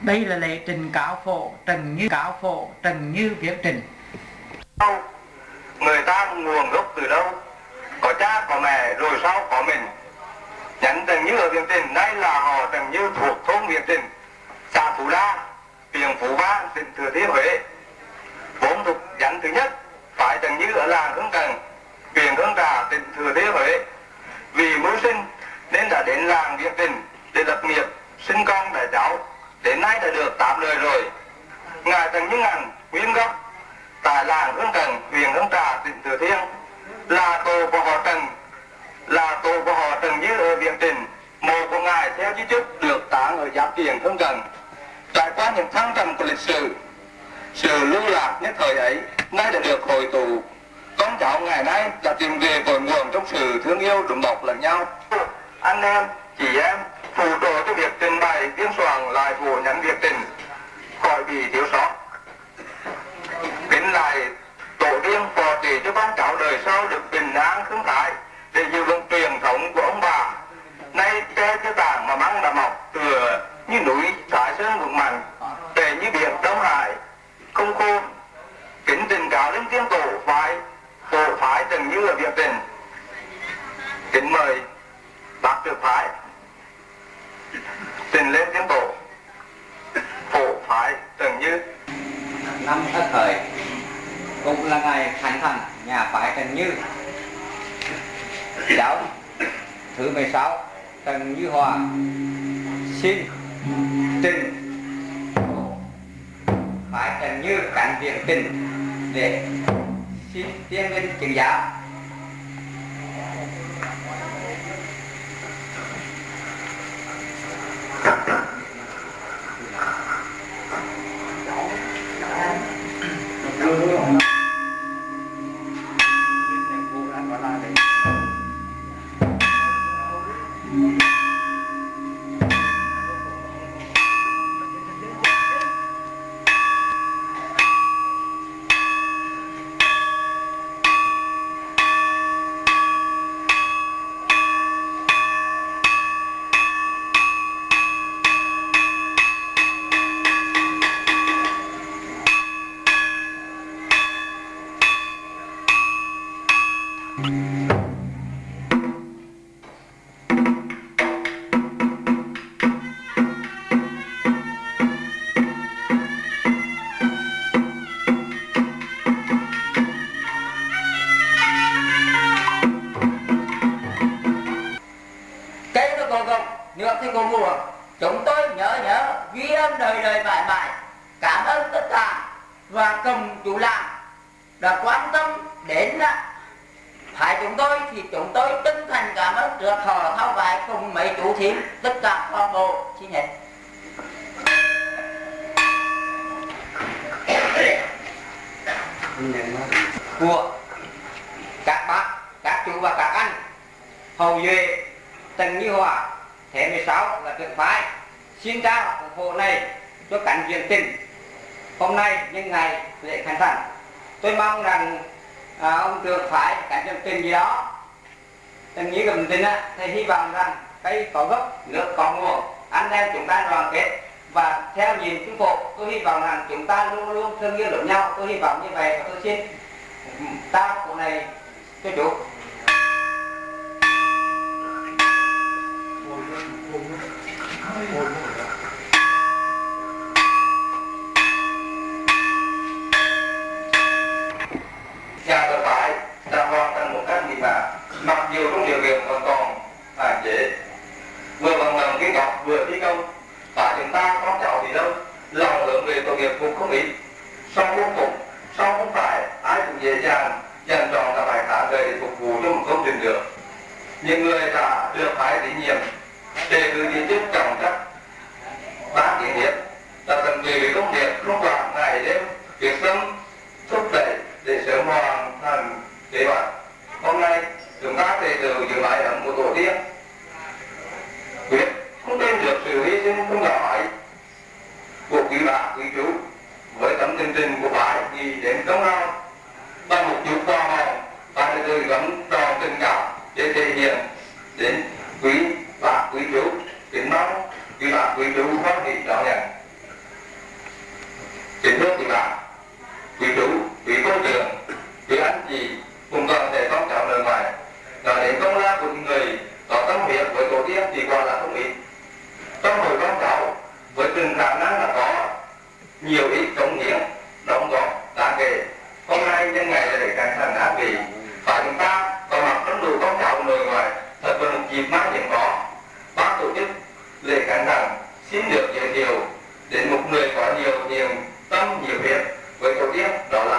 đây là lệ trình cáo phổ trần như cáo phổ trần như viết trình đâu người ta nguồn gốc từ đâu có cha có mẹ rồi sau có mình nhắn Trần Như ở Việt Trình đây là họ Trần Như thuộc thôn Việt Trình xã Phú Đa huyện Phú Vang tỉnh Thừa Thiên Huế vốn thuộc nhánh thứ nhất phải Trần Như ở làng Hương Cần huyện Hương Trà tỉnh Thừa Thiên Huế vì mưu sinh nên đã đến làng Việt Trình để lập nghiệp sinh con đẻ cháu đến nay đã được tám đời rồi ngài Trần Như Ngàn nguyên gốc tại làng Hương Cần, huyện Hương Trà, tỉnh Thừa Thiên là tổ của họ Trần, là tổ của họ Trần Như ở Viện Trình. Mộ của ngài theo di chúc được táng ở giáp kiền Hương Cần. Trải qua những thăng trầm của lịch sử, sự lưu lạc nhất thời ấy nay đã được hồi tụ. Con cháu ngày nay đã tìm về cội nguồn trong sự thương yêu đùm bọc lẫn nhau. Anh em, chị em, phụ trợ cho việc trình bày biên soạn lại vụ nhắn việc tình khỏi bị thiếu sót kính lại tổ tiên phò trì cho con cháu đời sau được bình an khương thái để giữ vững truyền thống của ông bà. Nay che cho tảng mà măng đã mọc tựa như núi thái sơn vững mạnh để như biển đông hải. Không khô kính tình cáo đến tiên tổ phái tổ phái từng như ở việt tình kính mời bác trưởng phái trình lên tiên tổ. Phổ phái từng như. Năm thất thời cũng là ngày khánh thành nhà phái Trần Như. Giáo thứ 16 Trần Như Hòa. Xin trình phái Trần Như cản viện tình để xin tiên lên chứng giáo. Mm-hmm. Tôi mong rằng à, ông được phải cảnh trong tỉnh gì đó. Trần Như cầm tin á thì hy vọng rằng cây có gốc nước có nguồn anh em chúng ta đoàn kết. Và theo nhìn chính phủ tôi hy vọng rằng chúng ta luôn luôn thương yêu lẫn nhau. Tôi hy vọng như vậy và tôi xin ta của này cho chủ tội nghiệp cũng không ít. Sau không phục sau không phải ai cũng dễ dàng dành trọn là bài cả đời để phục vụ cho một công trình được. Những người đã được phái tín nhiệm đề cử viên chức trọng trách ban kiến niệm, là tận tụy với công nghiệp không quản ngày đêm việc sống thúc đẩy để sớm hoàn thành kế hoạch. Công lao bằng một chút qua này và từ từ gấm tròn tình cảm để thể hiện đến quý và quý chú, kính mong quý bà, quý chú phát hỷ đón nhận. Kính thưa quý bà, quý chú, quý cô trưởng, quý anh chị cùng toàn thể con cháu nơi ngoài, là đến công lao của những người có tâm huyết với tổ tiên thì quả là không ít. Trong hội con cháu, với từng khả năng là có, nhiều ít cống hiến, đóng góp hôm nay nhân ngày là để càng thành ác vị và chúng ta có mặt trong đủ con cháu người ngoài, thật là một dịp mang hiếm có. Bác tổ chức lễ khánh thành xin được giới thiệu đến một người có nhiều niềm tâm, nhiều việc với tổ tiên, đó là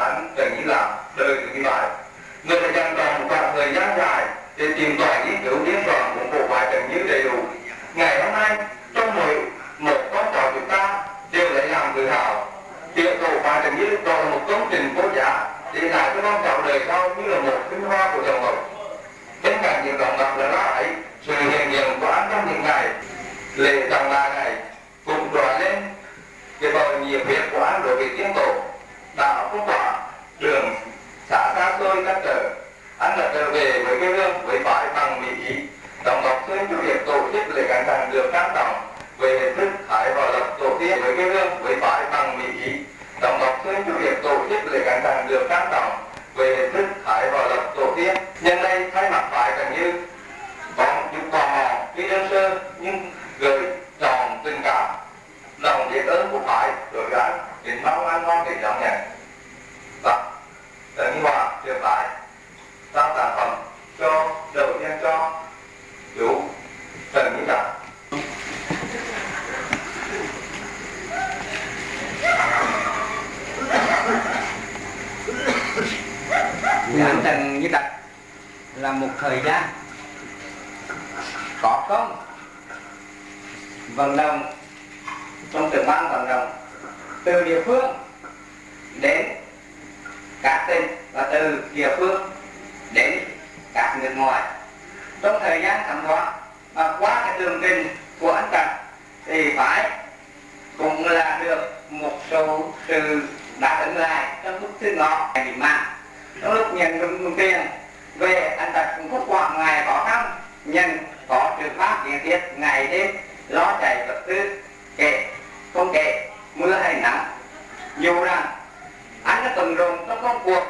cộng đồng trong công cuộc.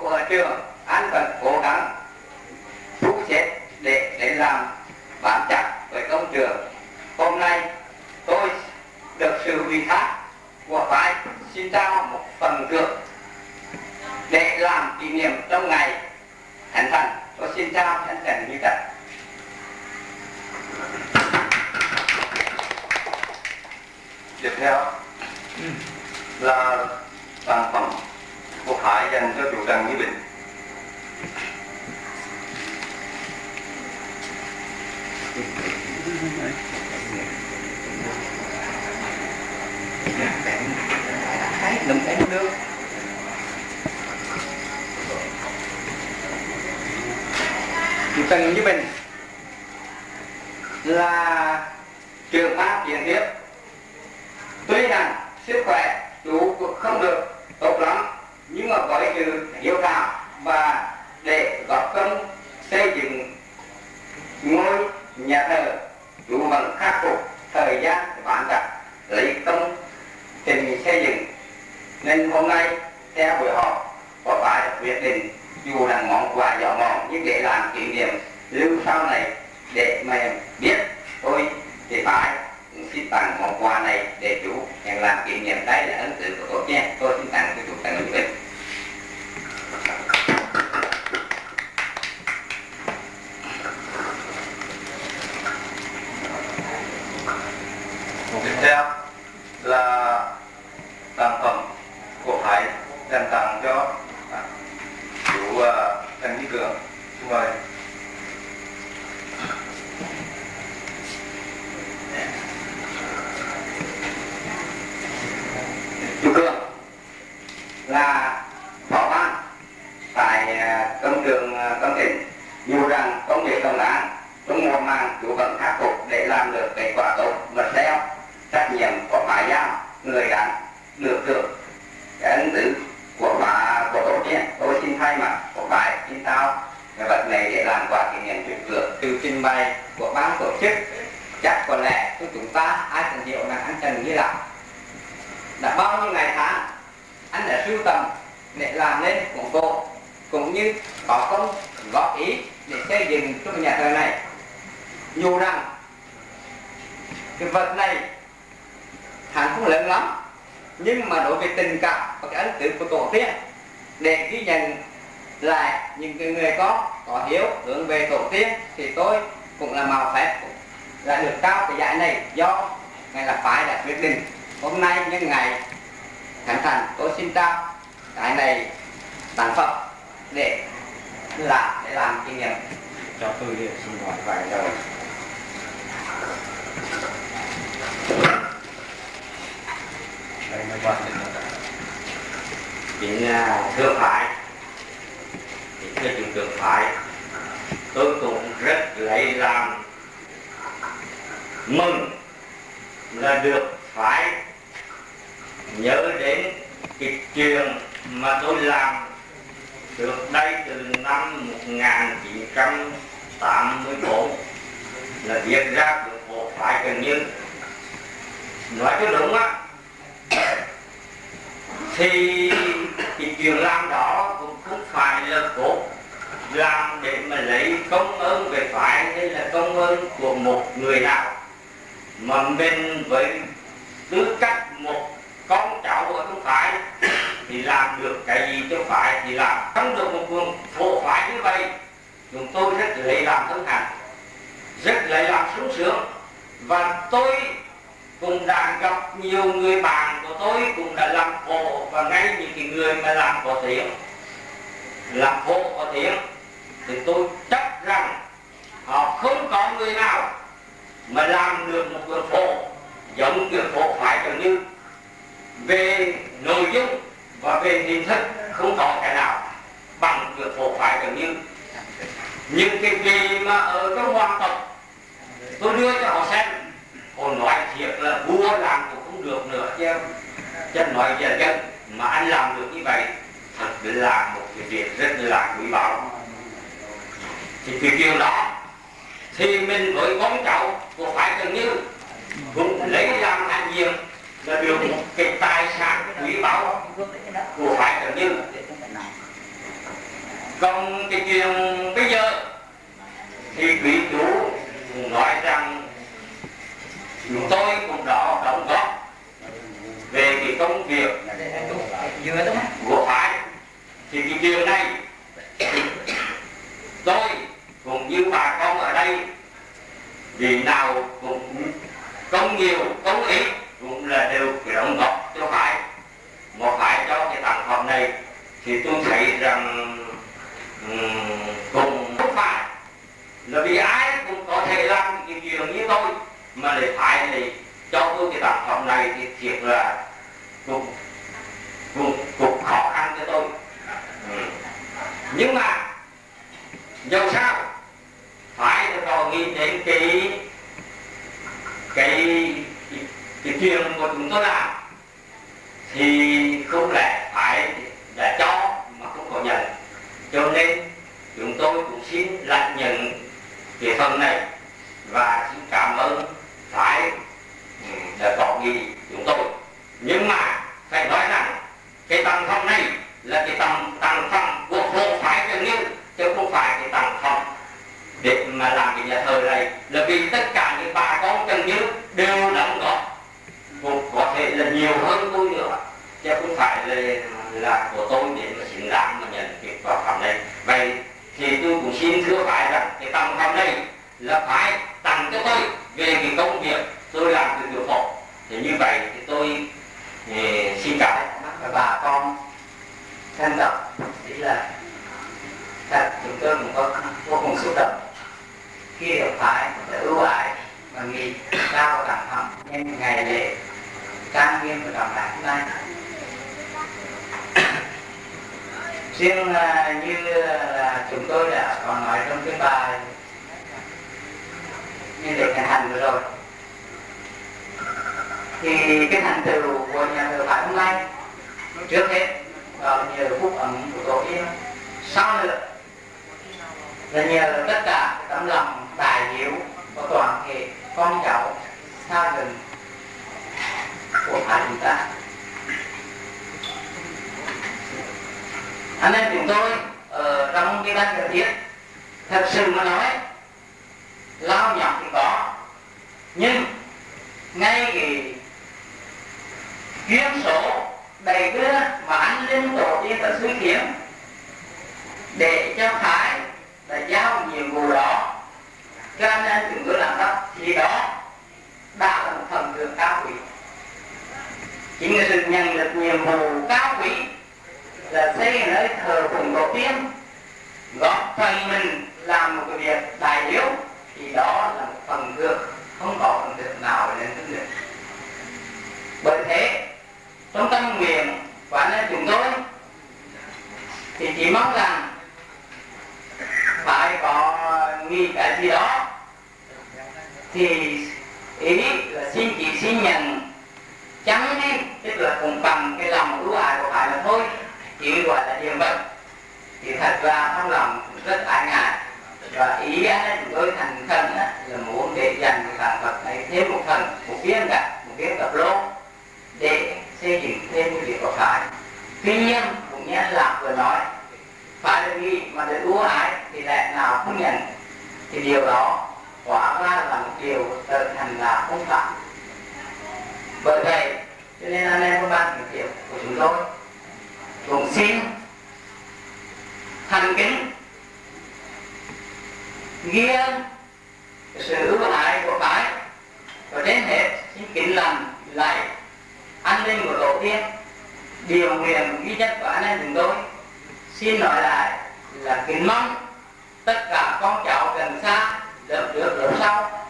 Của trường anh vẫn cố gắng. Thu xếp để để làm bám chặt với công trường. Hôm nay, tôi được sự ủy thác của phái xin trao một phần thưởng để làm kỷ niệm trong ngày thành thành tôi xin trao thành thành như vậy tiếp theo là sản phẩm. Của Hải dành cho chủ Trần Như Bình. Đừng thấy nước chủ Trần Như Bình. Là trường pháp diện tiếp, tuy rằng sức khỏe chủ cũng không được tốt lắm. Nhưng mà với sự hiếu thảo và để góp công xây dựng ngôi nhà thờ, chủ vẫn khắc phục thời gian bán đặt lấy công trình xây dựng. Nên hôm nay, theo buổi họp, có phải quyết định dù là món quà nhỏ mọn nhưng để làm kỷ niệm lưu sau này để mà biết tôi thì phải xin tặng một quà này để chủ nhận làm kỷ niệm đây là ấn tượng của tôi nhé. Tôi xin tặng cho chủ tặng như vậy tiếp theo là sản phẩm của Hải dành tặng cho chú uh, à, Trần Duy Cường xin mời. Chú Cường là phó ban tại công ờ, trường công ờ, trình dù rằng công việc công án trong mùa màng chủ vẫn khắc phục để làm được kết quả tốt mật theo trách nhiệm của phải giao người đáng được được cái ấn tử của bà của tổ tiên, tôi xin thay mặt của bài xin tao cái vật này để làm quà kỷ niệm tuyệt vời. Từ trình bày của ban tổ chức, chắc có lẽ của chúng ta ai cũng hiểu là anh Trần Như Lạc đã bao nhiêu ngày tháng, anh đã sưu tầm để làm nên cuốn cổ cũng như có công góp ý để xây dựng cho nhà thờ này. Dù rằng, cái vật này hẳn không lớn lắm, nhưng mà đối với tình cảm và cái ấn tượng của tổ tiên, để ghi nhận lại những cái người có có hiếu hướng về tổ tiên, thì tôi cũng là màu phép là được cao cái giải này do ngài là phải đã quyết định hôm nay nhân ngày khánh thành tôi xin trao cái này sản phẩm để làm để làm kỷ niệm cho tôi xin hỏi vài lời. Đây là quan định chính thượng phải thì thưa chủ thượng phải tôi cũng rất lấy làm mừng là được phải nhớ đến cái chuyện mà tôi làm được đây từ năm 1984 là viết ra được bộ phải Cần như. Nói cho đúng á, thì cái chuyện làm đó cũng không phải là cốt làm để mà lấy công ơn về phải hay là công ơn của một người nào, mà mình với tư cách một con cháu của chúng phải thì làm được cái gì cho phải thì làm. Không được một vùng phổ phải như vậy. Chúng tôi rất lấy làm thân hành rất lấy làm sung sướng. Và tôi cũng đã gặp nhiều người bạn của tôi cũng đã làm hộ và ngay những cái người mà làm có tiếng, làm hộ có tiếng. Thì tôi chắc rằng họ không có người nào mà làm được một cái phổ giống quyển phổ phải gần như về nội dung và về hình thức không có cái nào bằng được một phải gần như những cái gì mà ở trong hoàng tộc, tôi đưa cho họ xem. Họ nói thiệt là vua làm cũng không được nữa chứ. Chứ nói về dân mà anh làm được như vậy, thật là một cái việc rất là quý báu. Thì cái điều đó thì mình với con cháu của phải gần như cũng lấy làm hạnh diện là một cái tài sản quý báu. Của phải gần như còn cái chuyện bây giờ thì quý chủ nói rằng chúng tôi cũng đó đóng góp về cái công việc của phải. Thì cái điều này tôi cũng như bà con ở đây vì nào cũng công nhiều công ít cũng là đều cái đóng góp cho phải một phải cho cái tặng phẩm này thì tôi thấy rằng cùng cũng không phải là vì ai cũng có thể làm cái chuyện như tôi mà lại phải thì cho tôi cái tặng phẩm này thì thiệt là cũng cũng, cũng khó khăn cho tôi ừ. nhưng mà dẫu sao phải là còn nghĩ đến cái cái cái, chuyện của chúng tôi làm thì không lẽ phải đã cho mà không có nhận cho nên chúng tôi cũng xin lại nhận cái phần này và xin cảm ơn phải ừ, đã có nghị chúng tôi nhưng mà phải nói rằng cái tầng phẩm này là cái tầng tầng phẩm của bộ phải gần như chứ không phải cái tầng phẩm để mà làm cái nhà thờ này là vì tất cả những bà con chân như đều đóng góp cũng có thể là nhiều hơn tôi nữa chứ không phải là là của tôi để mà xứng đáng mà nhận cái quả phẩm này vậy thì tôi cũng xin thưa phải rằng cái tầng phẩm này là phải tặng cho tôi về cái công việc tôi làm từ tiểu phổ thì như vậy thì tôi thì xin cảm ơn bà con thân trọng chỉ là thật chúng tôi cũng có vô cùng xúc động khi được phải đã ưu ái và nghị cao đẳng thẳng nhân ngày lễ trang nghiêm của trọng đại hôm nay riêng uh, như là chúng tôi đã còn nói trong cái bài như để thành hành vừa rồi. Thì cái thành tựu của nhà thờ phải hôm nay trước hết là nhờ phúc ẩn của tổ tiên. Sau nữa là nhờ tất cả tấm lòng tài hiếu của toàn thể con cháu xa gần của hai chúng ta. Anh em chúng tôi ờ, ở trong cái ban thời tiết thật sự mà nói, lao nhọc thì có, nhưng ngay cái chuyên số đầy đưa mà anh linh tổ tiên đã suy kiến để cho thái là giao nhiệm vụ đó, cho nên chúng tôi làm đó, thì đó đã là một phần thưởng cao quý. Chính là sự nhận được nhiệm vụ cao quý là xây nơi thờ phụng tổ tiên. Góp phần mình làm một cái việc đại hiếu thì đó là một phần thưởng. Không có phần thưởng nào lên hơn được bởi thế, trong tâm nguyện của anh em chúng tôi, thì chỉ mong rằng phải có nghi cái gì đó, thì ý là xin chỉ xin nhận. Chẳng nên tức là cũng bằng cái lòng ưu ái của phải là thôi chỉ gọi là điềm vật thì thật ra trong lòng rất ái ngại. Và ý anh chúng tôi thành thần là muốn để dành cái tạng vật này thêm một phần, một viên cả, một viên tập lô để xây dựng thêm cái việc có phải tuy nhiên, cũng như anh lạc vừa nói, phải là nghi mà được ưu ái thì lẽ nào không nhận? Thì điều đó quả ra là một điều tự thành là không phạm bởi vậy, cho nên anh em có ba thực của chúng tôi cũng xin thành kính. Ghi sự ưu ái của cái và đến hết xin kính lành lại an ninh của tổ tiên. Điều nguyện duy nhất của anh em chúng tôi. Xin nói lại là kính mong tất cả con cháu gần xa, lớp trước lớp sau,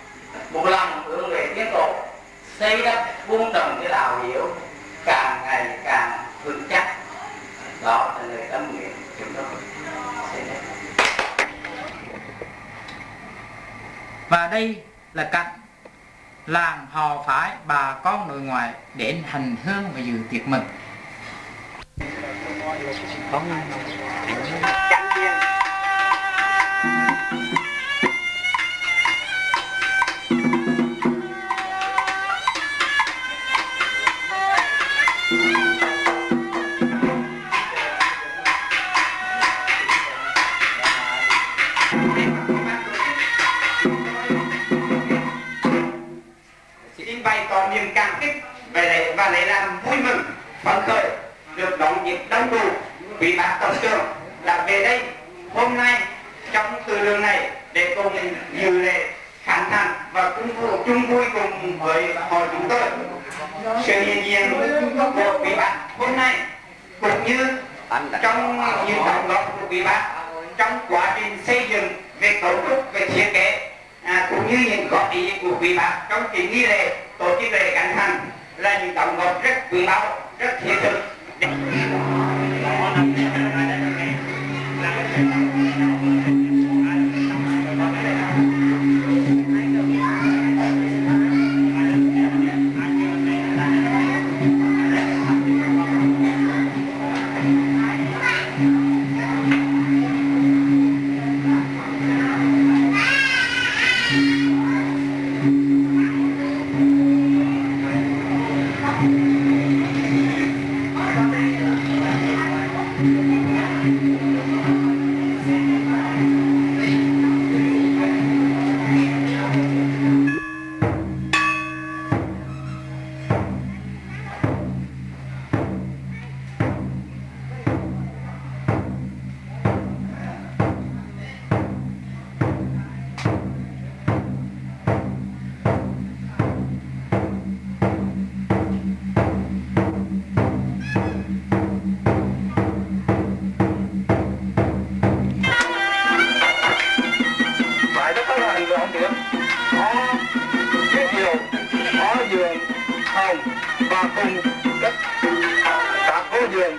một lòng hướng về tiến tổ, xây đắp vun trồng cái đạo hiểu càng ngày càng vững chắc đó là lời tâm nguyện chúng tôi và đây là cạnh làng hò phái bà con nội ngoại đến hành hương và dự tiệc mừng. chặn tiền duyên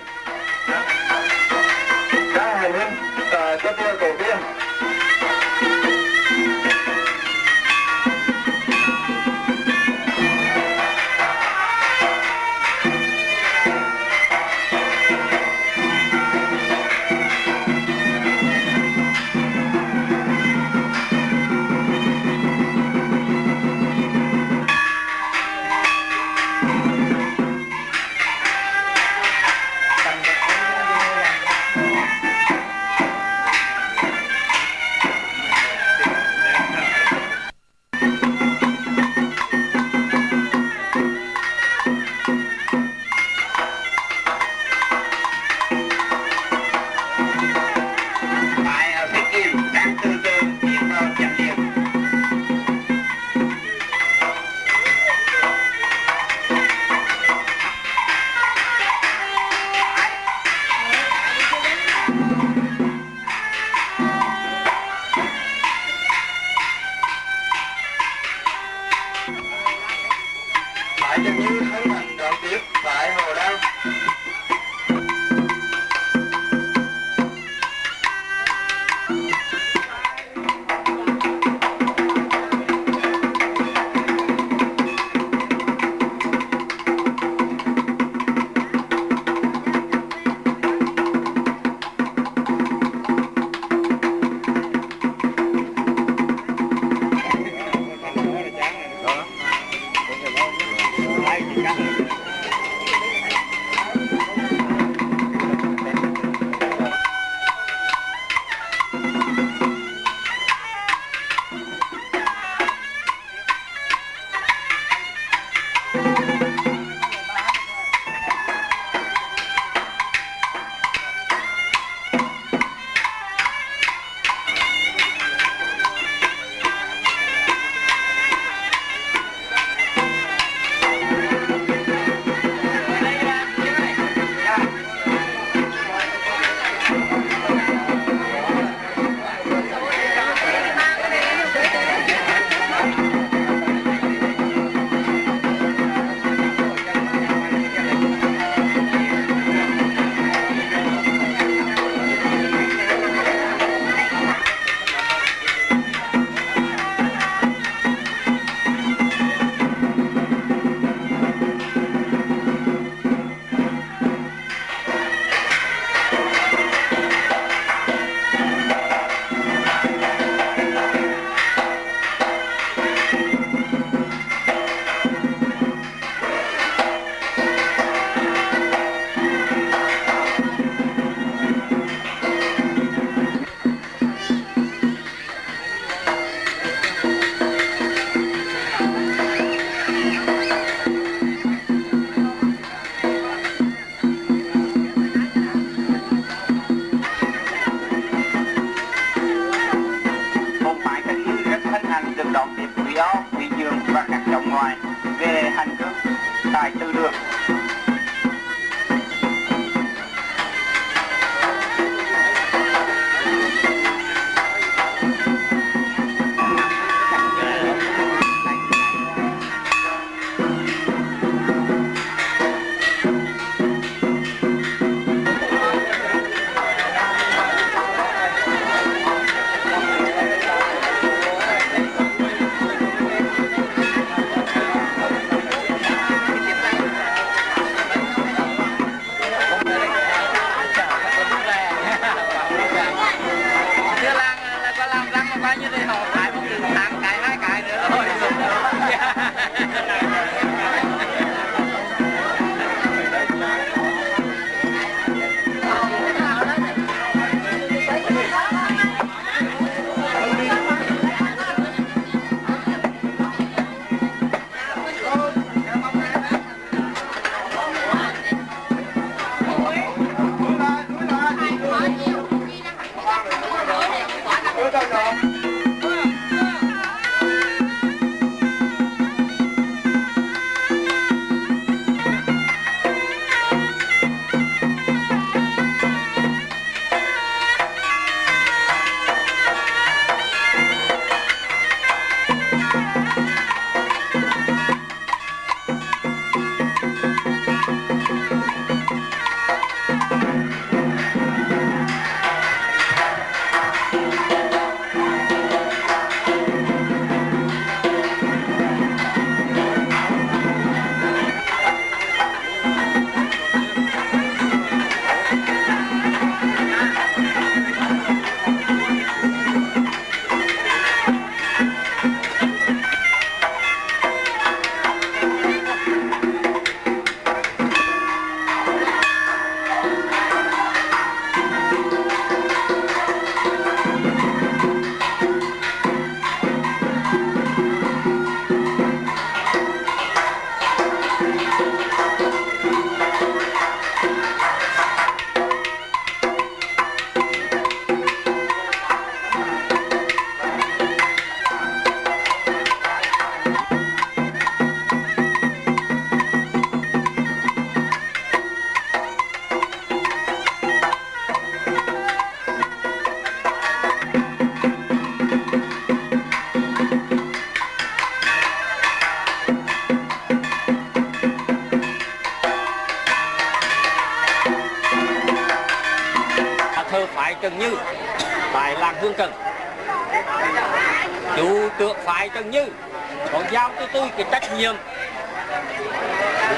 trách nhiệm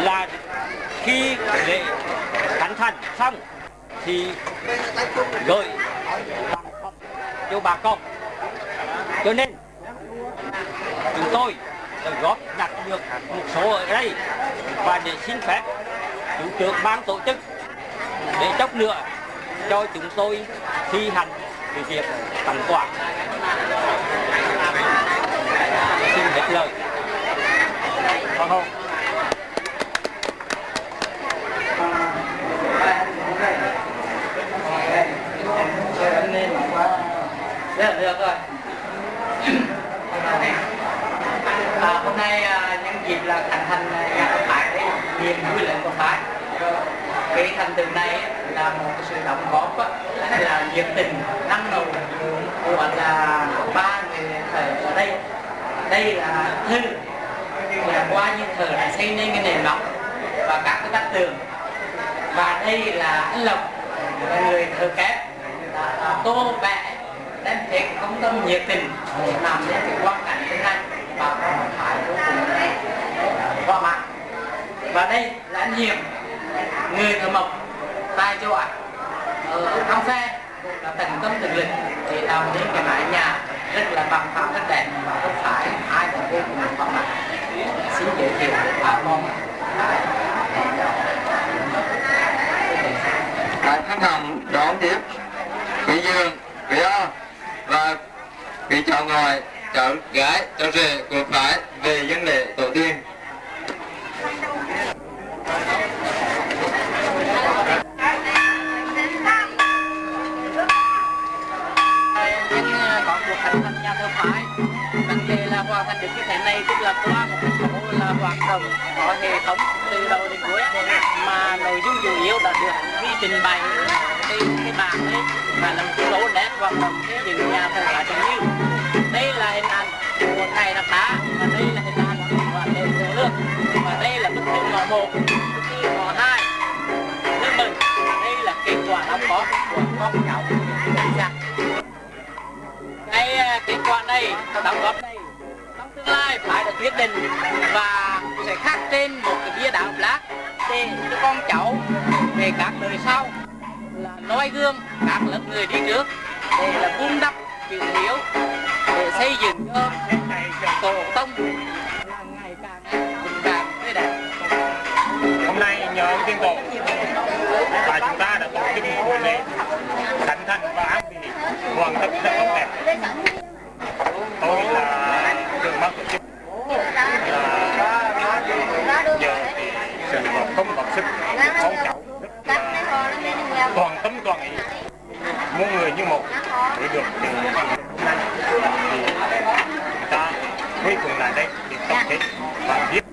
là khi lễ khánh thành xong thì gửi cho bà con. Cho nên, chúng tôi đã góp nhặt được một số ở đây và để xin phép chủ trưởng ban tổ chức để chốc nữa cho chúng tôi thi hành cái việc tặng quà xin hết lời Vâng không? Được, được rồi. À, hôm nay à, nhân dịp là thành thành à, nhà thờ phái đấy, niềm vui lệnh của phái. Cái thành tựu này là một cái sự đóng góp á, là nhiệt tình, năng nổ của là ba người thầy ở đây. Đây là thư là qua như thờ đã xây nên cái nền móng và các cái bát tường. Và đây là anh lộc, là người thờ kép. Đã tô vẽ đem thể công tâm nhiệt tình để làm nên cái quang cảnh thế này và con phải vô cùng qua mặt và đây là anh hiền người thờ mộc tại chỗ ạ ở trong xe cũng là tận tâm tận lực để làm nên cái mái nhà rất là bằng phẳng rất đẹp và không phải ai cũng vô cùng qua mặt xin giới thiệu bà con Đại khách hàng đón tiếp Quý Dương, quý A và quý cháu ngoại, cháu gái, cháu rể của phái về dân lễ tổ tiên. nhưng à, có cuộc thành thành nhà thờ phái vấn đề là hoàn thành được như thế này tức là qua một cái hoạt động, có hệ thống từ đầu đến cuối mà nội dung chủ yếu đã được ghi trình bày trên cái bảng ấy và là một cái nét hoạt động xây những nhà thờ phái trần như đây là hình ảnh của ngày đặc đá và đây là hình ảnh của đền thờ nước. Và đây là bức thư ngõ một, bức thư ngõ hai. Nước mừng, đây là kết quả đóng góp của con cháu dạ cái à, kết quả này đóng góp này tương lai phải được quyết định và sẽ khắc trên một cái bia đá lát để cho con cháu về các đời sau. Là noi gương các lớp người đi trước để là vun đắp chữ hiếu, để xây dựng cho tổ tông. Là ngày càng vững vàng, tươi đẹp. Hôm nay nhờ tiên tổ và chúng ta đã tổ chức buổi lễ thành thành và an vị hoàn tất rất tốt đẹp. Tôi là mất ban tổ chức. Thì sự góp không còn sức con cháu rất là toàn tâm toàn ý. Muôn người như một để được thì người ta, cuối cùng là đây để tổng kết và biết